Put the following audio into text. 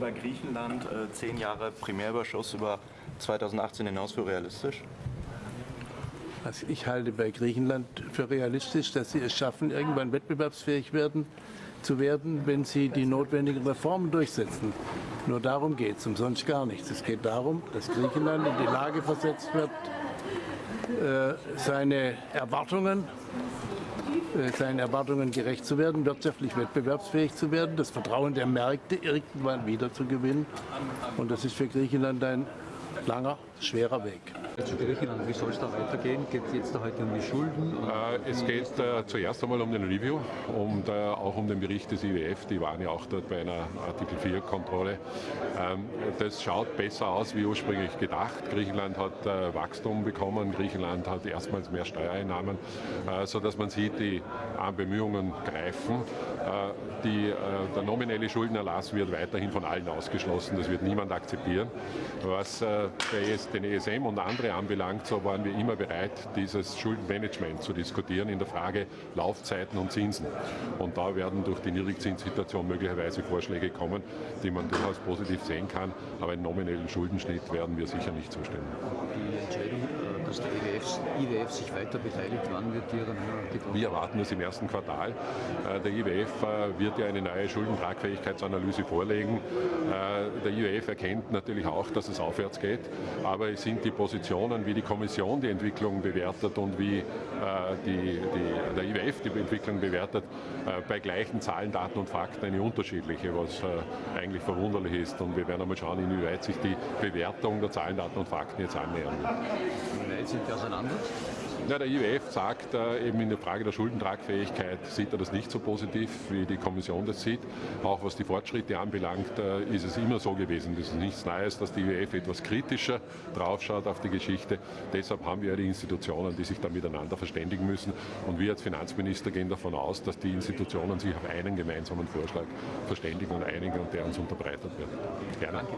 Bei Griechenland äh, zehn Jahre Primärüberschuss über 2018 hinaus für realistisch? Also ich halte bei Griechenland für realistisch, dass sie es schaffen, irgendwann wettbewerbsfähig werden, zu werden, wenn sie die notwendigen Reformen durchsetzen. Nur darum geht es, umsonst gar nichts. Es geht darum, dass Griechenland in die Lage versetzt wird, seine Erwartungen äh, seinen Erwartungen gerecht zu werden, wirtschaftlich wettbewerbsfähig zu werden, das Vertrauen der Märkte irgendwann wieder zu gewinnen. Und das ist für Griechenland ein langer, schwerer Weg. Zu Griechenland, wie soll es da weitergehen? Geht es jetzt da heute um die Schulden? Äh, es geht äh, zuerst einmal um den Review und äh, auch um den Bericht des IWF. Die waren ja auch dort bei einer Artikel 4-Kontrolle. Ähm, das schaut besser aus wie ursprünglich gedacht. Griechenland hat äh, Wachstum bekommen, Griechenland hat erstmals mehr Steuereinnahmen, äh, sodass man sieht, die Bemühungen greifen. Äh, die, der nominelle Schuldenerlass wird weiterhin von allen ausgeschlossen. Das wird niemand akzeptieren. Was den ESM und andere anbelangt, so waren wir immer bereit, dieses Schuldenmanagement zu diskutieren in der Frage Laufzeiten und Zinsen. Und da werden durch die Niedrigzinssituation möglicherweise Vorschläge kommen, die man durchaus positiv sehen kann. Aber einen nominellen Schuldenschnitt werden wir sicher nicht zustimmen. Die Entscheidung, äh, dass der IWF, IWF sich weiter beteiligt, wann wird die dann getroffen? Wir erwarten das im ersten Quartal. Äh, der IWF äh, wird ja eine neue Schuldentragfähigkeitsanalyse vorlegen. Der IWF erkennt natürlich auch, dass es aufwärts geht, aber es sind die Positionen, wie die Kommission die Entwicklung bewertet und wie die, die, der IWF die Entwicklung bewertet, bei gleichen Zahlen, Daten und Fakten eine unterschiedliche, was eigentlich verwunderlich ist. Und wir werden einmal schauen, inwieweit sich die Bewertung der Zahlen, Daten und Fakten jetzt annähern wird. Wie weit sind die auseinander? Ja, der IWF sagt äh, eben in der Frage der Schuldentragfähigkeit, sieht er das nicht so positiv, wie die Kommission das sieht. Auch was die Fortschritte anbelangt, äh, ist es immer so gewesen. Das ist nichts Neues, dass die IWF etwas kritischer draufschaut auf die Geschichte. Deshalb haben wir ja die Institutionen, die sich da miteinander verständigen müssen. Und wir als Finanzminister gehen davon aus, dass die Institutionen sich auf einen gemeinsamen Vorschlag verständigen und einigen und der uns unterbreitet wird. Gerne. Danke.